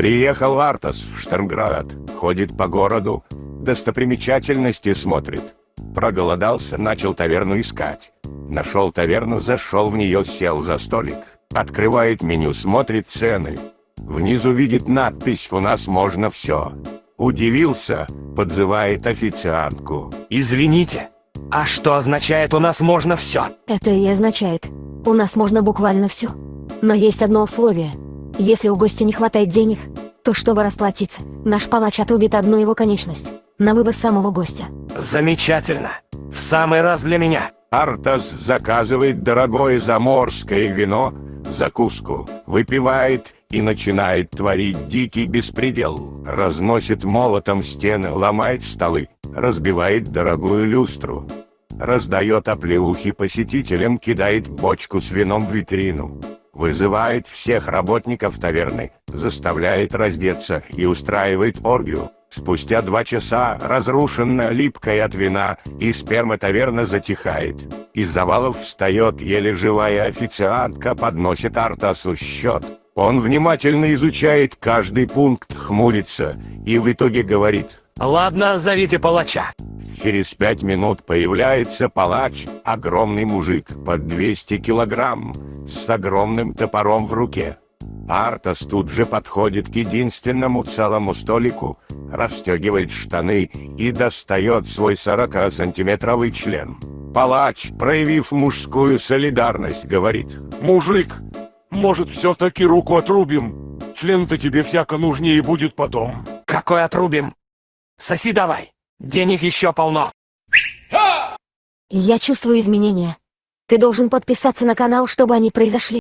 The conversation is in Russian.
Приехал Артас в Штормград, ходит по городу, достопримечательности смотрит. Проголодался, начал таверну искать. Нашел таверну, зашел в нее, сел за столик. Открывает меню, смотрит цены. Внизу видит надпись «У нас можно все». Удивился, подзывает официантку. Извините, а что означает «у нас можно все»? Это и означает, у нас можно буквально все. Но есть одно условие. Если у гостя не хватает денег, то чтобы расплатиться, наш палач отрубит одну его конечность. На выбор самого гостя. Замечательно. В самый раз для меня. Артас заказывает дорогое заморское вино, закуску, выпивает и начинает творить дикий беспредел. Разносит молотом стены, ломает столы, разбивает дорогую люстру. Раздает оплеухи посетителям, кидает бочку с вином в витрину. Вызывает всех работников таверны, заставляет раздеться и устраивает оргию. Спустя два часа, разрушенная, липкая от вина, и сперма таверна затихает. Из завалов встает еле живая официантка, подносит Артасу счет. Он внимательно изучает каждый пункт, хмурится и в итоге говорит. Ладно, зовите палача. Через пять минут появляется палач, огромный мужик под 200 килограмм, с огромным топором в руке. Артас тут же подходит к единственному целому столику, расстегивает штаны и достает свой 40-сантиметровый член. Палач, проявив мужскую солидарность, говорит. Мужик, может все-таки руку отрубим? Член-то тебе всяко нужнее будет потом. Какой отрубим? Соси давай. Денег еще полно. Я чувствую изменения. Ты должен подписаться на канал, чтобы они произошли.